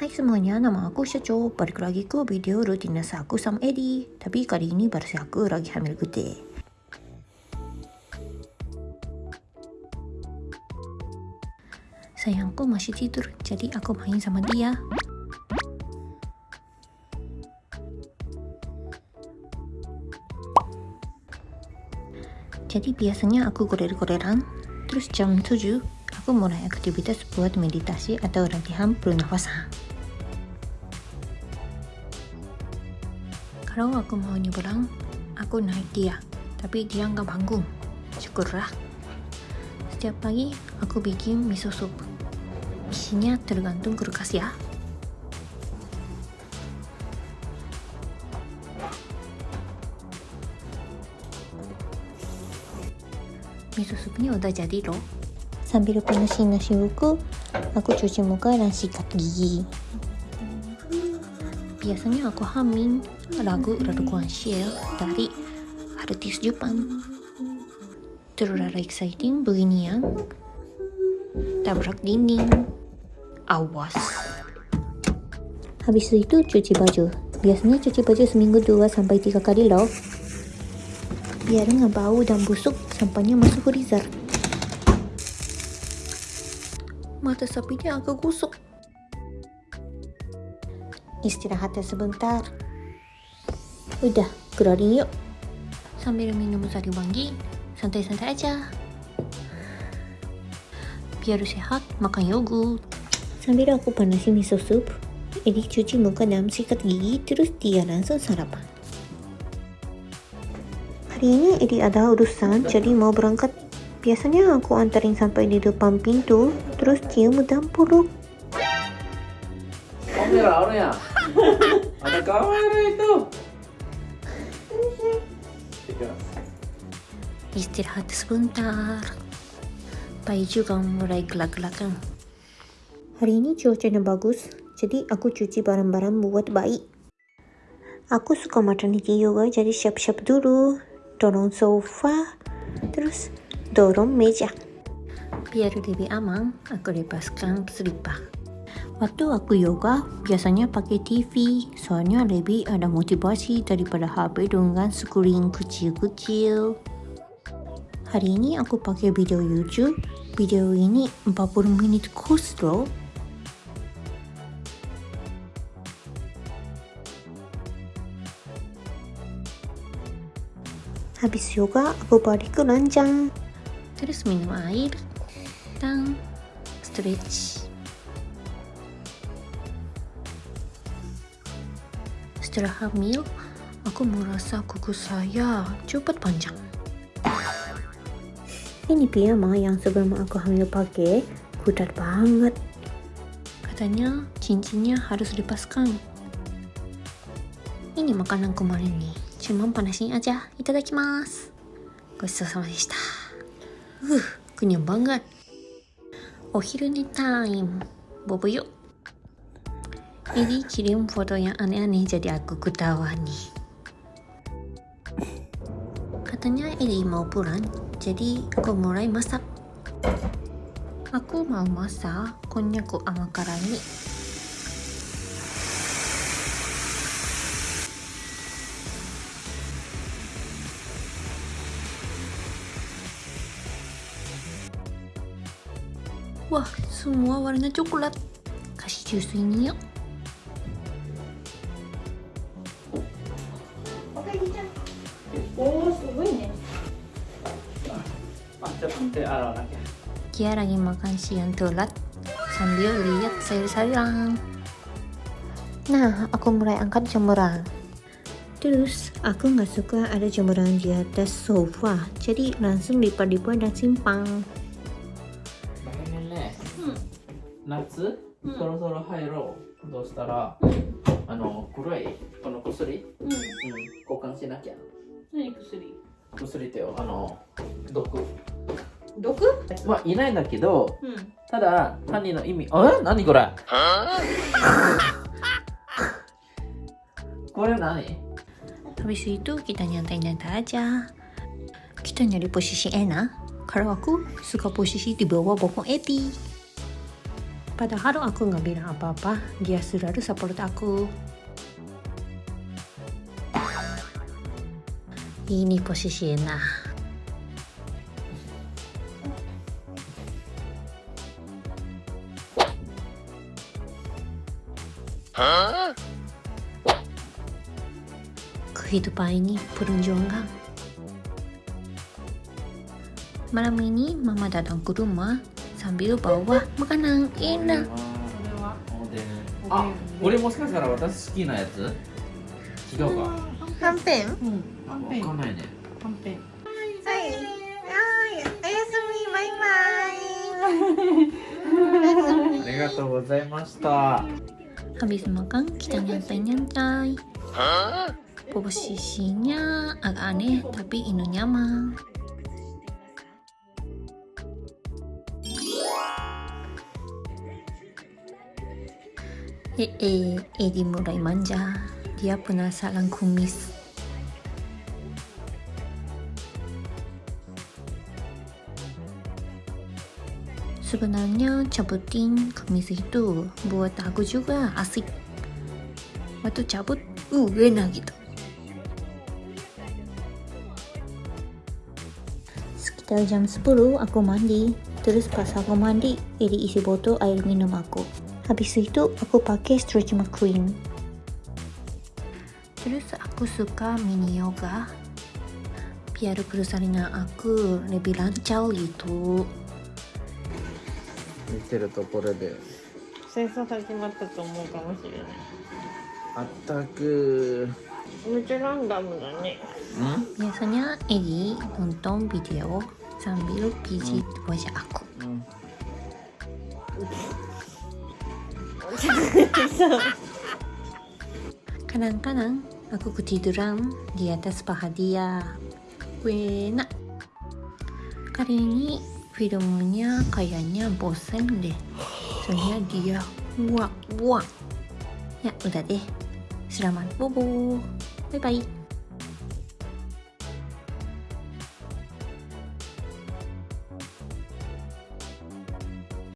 Hai semuanya, nama aku Syacho. Balik lagi ke video rutinitas aku sama Eddie. Tapi kali ini versi aku lagi hamil gede. Sayangku masih tidur, jadi aku main sama dia. Jadi biasanya aku kurir-kuriran, terus jam 7 aku mulai aktivitas buat meditasi atau latihan pernafasan. Kalau aku mau nyebrang, aku naik dia, tapi dia nggak bangun. Syukurlah. Setiap pagi aku bikin miso sup. Isinya tergantung kulkas ya. Miso supnya udah jadi loh. Sambil panasin nasi buku, aku cuci muka dan sikat gigi. Biasanya aku hamin lagu Radukuan Shell dari artis Jepang. Terlalu exciting begini ya. Tabrak dinding. Awas. Habis itu cuci baju. Biasanya cuci baju seminggu 2 sampai 3 kali loh. Biar nggak bau dan busuk sampahnya masuk freezer. Mata sapinya agak gusuk. Istirahatnya sebentar. Udah, keluarin yuk. Sambil minum sari wangi, santai-santai aja. Biar sehat, makan yogurt. Sambil aku panasin miso sup, Edi cuci muka dan sikat gigi, terus dia langsung sarapan. Hari ini Edi ada urusan, jadi mau berangkat. Biasanya aku anterin sampai di depan pintu, terus cium dan peluk. Ada kamera itu. Tiga. Istirahat sebentar. Bayi juga mulai gelak-gelakan. Hari ini cuacanya bagus, jadi aku cuci barang-barang buat bayi. Aku suka maternity yoga, jadi siap-siap dulu. Dorong sofa, terus dorong meja. Biar lebih aman, aku lepaskan selipar. Waktu aku yoga, biasanya pakai TV, soalnya lebih ada motivasi daripada HP dengan screen kecil-kecil. Hari ini aku pakai video YouTube. Video ini 40 menit kurs loh. Habis yoga, aku balik ke ranjang. Terus minum air dan stretch. Setelah hamil, aku merasa kuku saya cepat panjang. Ini piyama yang sebelum aku hamil pakai, kudat banget. Katanya cincinnya harus dipaskan. Ini makanan kemarin nih, cuma panasin aja. Itadakimasu. Gosou deshita. Uh, kenyang banget. Ohiruni time. Bobo yuk. Ini kirim foto yang aneh-aneh jadi aku ketawa nih. Katanya Edi mau pulang, jadi aku mulai masak. Aku mau masak konnyaku sama karami. Wah, semua warna coklat. Kasih jus ini yuk. Kia lagi makan siang telat sambil lihat sayur-sayuran. Nah, aku mulai angkat jemuran. Terus, aku nggak suka ada jemuran di atas sofa, jadi langsung lipat-lipat dan simpang. Hmm. Natsu, hmm. soro-soro hairo, dostara, hmm. ano, kono kusuri. Hmm. Hmm. 換しなきゃ。何薬薬ってよ、あの毒。毒まあいないんだけど、うんただ犯人の意味、あ、何これ？これ何？Habis itu kita nyantai-nyantai aja. Kita nyari posisi enak. Kalau aku suka posisi di bawah bokong Eti. Padahal aku nggak bilang apa-apa, dia selalu support aku. Ini posisi nah. Kehidupan ini perjuangan. Malam ini mama datang ke rumah sambil bawa makanan enak. おでんあこれもしかしたら私好きなやつ違うか はんぺん？うん。はわかんないね。はんぺん。はい。はい。おやすみバイバイ。ありがとうございました。ハビスマカンキタニャンニャンイ Posisinya agak aneh tapi Inu nyaman. Dia penasaran kumis. Sebenarnya cabutin kumis itu buat aku juga asik. Waktu cabut, uh enak gitu. Sekitar jam 10 aku mandi. Terus pas aku mandi, Edi isi botol air minum aku. Habis itu aku pakai stretch mark cream. プルスアクスかミニヨガピアルプルサリナアクレビランチャオリと見てるとこれで戦争始まったと思うかもしれないあったくめっちゃランダムだねみなさにゃエリードントンビデオサンビルピボジャークうん Kadang-kadang aku ketiduran di atas paha dia. Enak. Kali ini filmnya kayaknya bosan deh. Soalnya dia wak-wak. Ya udah deh. Selamat bobo. Bye-bye.